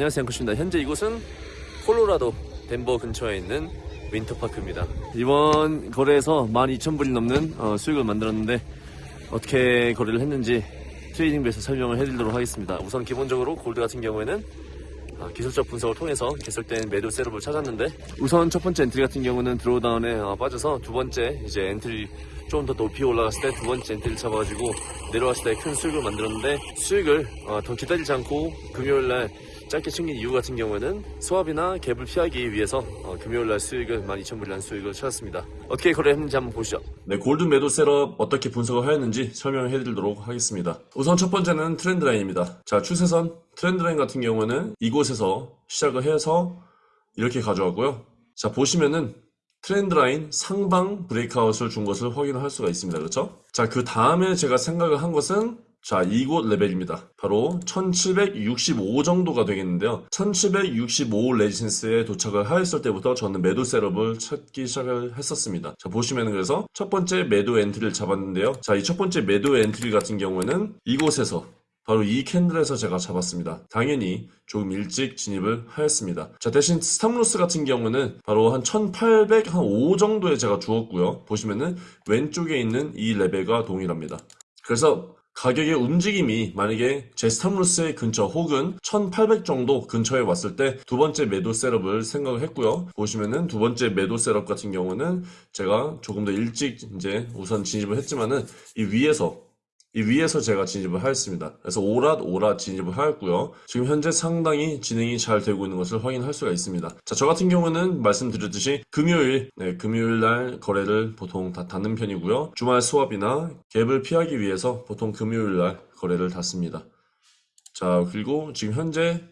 안녕하세요 앵커입니다. 현재 이곳은 콜로라도 덴버 근처에 있는 윈터파크입니다. 이번 거래에서 12,000불이 넘는 어, 수익을 만들었는데 어떻게 거래를 했는지 트레이딩뷰에서 설명을 해드리도록 하겠습니다. 우선 기본적으로 골드 같은 경우에는 어, 기술적 분석을 통해서 개설된 매도 setup을 찾았는데 우선 첫 번째 entry 같은 경우는 drawdown에 어, 빠져서 두 번째 이제 entry 좀더 높이 올라갔을 때 두 번째 entry를 잡아가지고 내려왔을 때 큰 수익을 만들었는데 수익을 어, 더 기다리지 않고 금요일날 짧게 챙긴 이유 같은 경우에는 swap이나 갭을 피하기 위해서 어, 금요일날 수익을 12,000불이라는 수익을 찾았습니다. 어떻게 거래했는지 한번 보시죠. 네, 골드 매도 setup 어떻게 분석을 하였는지 설명을 해드리도록 하겠습니다. 우선 첫 번째는 trend line입니다. 자, 추세선 trend line 같은 경우는 이곳에서 시작을 해서 이렇게 가져왔고요. 자, 보시면은 trend line 상방 breakout을 준 것을 확인을 할 수가 있습니다. 그렇죠? 자, 그 다음에 제가 생각을 한 것은 자, 이곳 레벨입니다. 바로 1765 정도가 되겠는데요. 1765 resistance에 도착을 하였을 때부터 저는 매도 setup을 찾기 시작을 했었습니다. 자, 보시면 그래서 첫 번째 매도 entry를 잡았는데요. 자, 이 첫 번째 매도 entry 같은 경우에는 이곳에서 바로 이 candle에서 제가 잡았습니다. 당연히 조금 일찍 진입을 하였습니다. 자, 대신 stop loss 같은 경우는 바로 한 1805 정도에 제가 주었고요. 보시면은 왼쪽에 있는 이 레벨과 동일합니다. 그래서 가격의 움직임이 만약에 제 stop loss의 근처 혹은 1800 정도 근처에 왔을 때 두 번째 매도 setup을 생각을 했고요. 보시면은 두 번째 매도 setup 같은 경우는 제가 조금 더 일찍 이제 우선 진입을 했지만은 이 위에서 이 위에서 제가 진입을 하였습니다. 그래서 오랏 오랏 진입을 하였고요. 지금 현재 상당히 진행이 잘 되고 있는 것을 확인할 수가 있습니다. 자, 저 같은 경우는 말씀드렸듯이 금요일, 네, 금요일 날 거래를 보통 다 닫는 편이고요. 주말 수업이나 갭을 피하기 위해서 보통 금요일 날 거래를 닫습니다. 자, 그리고 지금 현재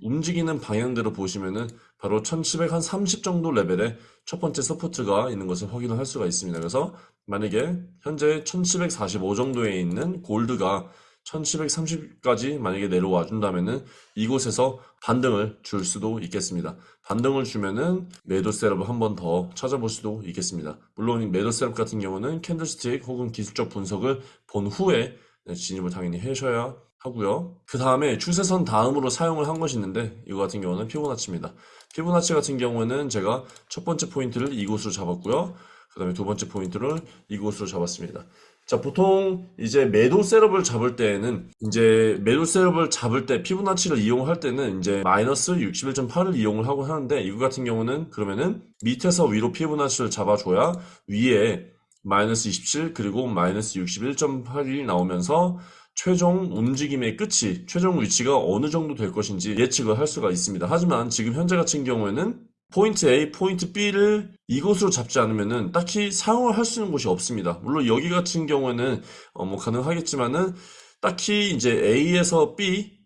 움직이는 방향대로 보시면은 바로 1730 정도 레벨의 첫 번째 support가 있는 것을 확인을 할 수가 있습니다. 그래서 만약에 현재 1745 정도에 있는 골드가 1730까지 만약에 내려와 준다면은 이곳에서 반등을 줄 수도 있겠습니다. 반등을 주면은 매도 setup을 한 번 더 찾아볼 수도 있겠습니다. 물론 이 매도 setup 같은 경우는 candlestick 혹은 기술적 분석을 본 후에 네, 진입을 당연히 하셔야 하고요. 그 다음에 추세선 다음으로 사용을 한 것이 있는데 이거 같은 경우는 피보나치입니다. 피보나치 같은 경우는 제가 첫 번째 포인트를 이곳으로 잡았고요. 그 다음에 두 번째 포인트를 이곳으로 잡았습니다. 자, 보통 이제 매도 setup을 잡을 때에는 이제 매도 setup을 잡을 때 피보나치를 이용할 때는 이제 마이너스 61.8을 이용을 하고 하는데 이거 같은 경우는 그러면은 밑에서 위로 피보나치를 잡아줘야 위에 마이너스 27 그리고 마이너스 61.8이 나오면서 최종 움직임의 끝이 최종 위치가 어느 정도 될 것인지 예측을 할 수가 있습니다. 하지만 지금 현재 같은 경우에는 포인트 A, 포인트 B를 이곳으로 잡지 않으면은 딱히 사용을 할 수 있는 곳이 없습니다. 물론 여기 같은 경우에는 어 뭐 가능하겠지만은 딱히 이제 A에서 B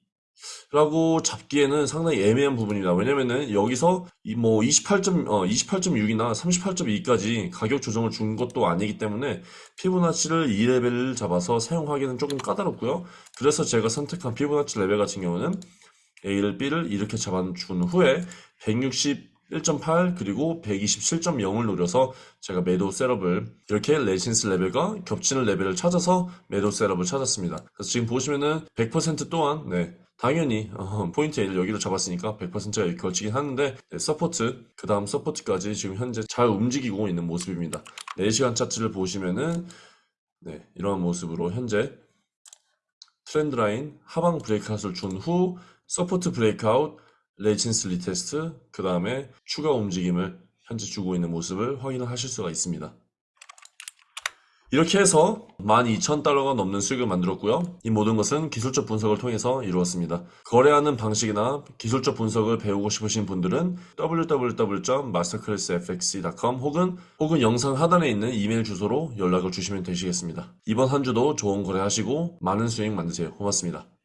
라고 잡기에는 상당히 애매한 부분이다. 왜냐면은 여기서 뭐 28점, 어, 28.6이나 38.2까지 가격 조정을 준 것도 아니기 때문에 피보나치를 2레벨을 잡아서 사용하기는 조금 까다롭고요. 그래서 제가 선택한 피보나치 레벨 같은 경우는 A를 B를 이렇게 잡아준 후에 161.8 그리고 127.0을 노려서 제가 매도 setup을 이렇게 resistance 레벨과 겹치는 레벨을 찾아서 매도 setup을 찾았습니다. 그래서 지금 보시면은 100% 또한 네, 당연히 어, 포인트 A를 여기로 잡았으니까 100%가 걸치긴 하는데 네, support 그 다음 support까지 지금 현재 잘 움직이고 있는 모습입니다. 4시간 차트를 보시면은 네, 이런 모습으로 현재 trend line 하방 breakout을 준 후 support breakout resistance retest 그 다음에 추가 움직임을 현재 주고 있는 모습을 확인을 하실 수가 있습니다 이렇게 해서 12,000달러가 넘는 수익을 만들었고요. 이 모든 것은 기술적 분석을 통해서 이루었습니다. 거래하는 방식이나 기술적 분석을 배우고 싶으신 분들은 www.masterclassfx.com 혹은 혹은 영상 하단에 있는 이메일 주소로 연락을 주시면 되시겠습니다. 이번 한 주도 좋은 거래하시고 많은 수익 만드세요. 고맙습니다.